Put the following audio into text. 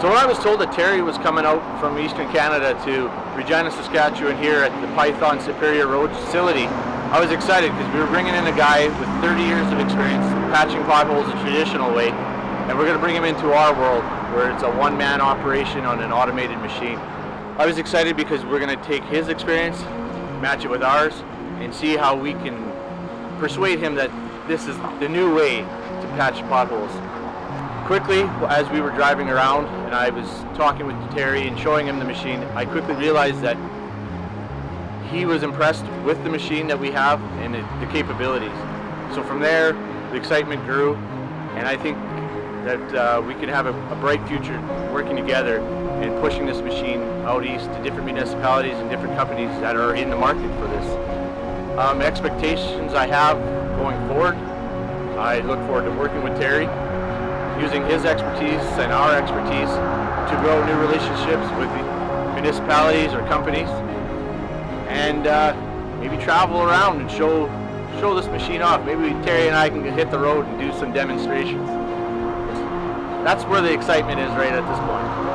So when I was told that Terry was coming out from Eastern Canada to Regina, Saskatchewan here at the Python Superior Road facility, I was excited because we were bringing in a guy with 30 years of experience patching potholes the traditional way, and we're going to bring him into our world where it's a one-man operation on an automated machine. I was excited because we're going to take his experience, match it with ours, and see how we can persuade him that this is the new way to patch potholes quickly, as we were driving around and I was talking with Terry and showing him the machine, I quickly realized that he was impressed with the machine that we have and it, the capabilities. So from there, the excitement grew, and I think that uh, we can have a, a, bright future working together and pushing this machine out east to different municipalities and different companies that are in the market for this. Um, expectations I have going forward, I look forward to working with Terry using his expertise and our expertise to grow new relationships with municipalities or companies and uh, maybe travel around and show show this machine off. Maybe Terry and I can hit the road and do some demonstrations. That's where the excitement is right at this point.